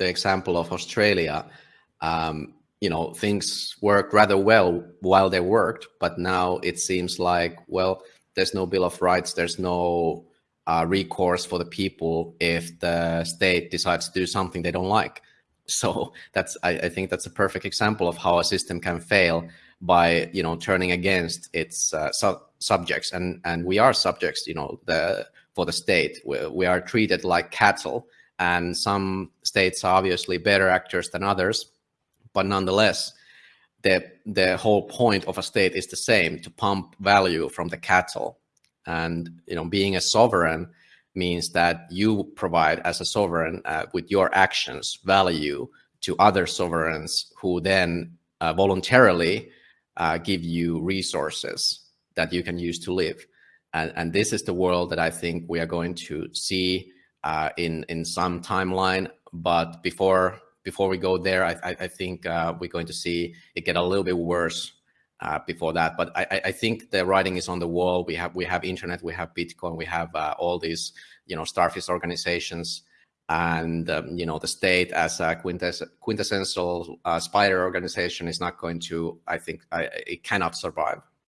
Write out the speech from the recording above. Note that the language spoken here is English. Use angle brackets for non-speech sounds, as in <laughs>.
the example of Australia, um, you know, things worked rather well while they worked, but now it seems like, well, there's no Bill of Rights, there's no uh, recourse for the people if the state decides to do something they don't like. <laughs> So that's, I, I, think that's a perfect example of how a system can fail by, you know, turning against its uh, su subjects. And, and we are subjects, you know, the, for the state. We, we are treated like cattle and some states are obviously better actors than others but nonetheless, the the whole point of a state is the same: to pump value from the cattle. And you know, being a sovereign means that you provide as a sovereign uh, with your actions value to other sovereigns who then uh, voluntarily uh, give you resources that you can use to live. And, and, this is the world that I think we are going to see uh, in in some timeline. But before before we go there, I, I, I think uh, we're going to see it get a little bit worse uh, before that. But I, I, think the writing is on the wall. We have we have internet, we have Bitcoin, we have uh, all these you know starfish organizations, and um, you know the state as a quintess quintessential uh, spider organization is not going to. I think it cannot survive.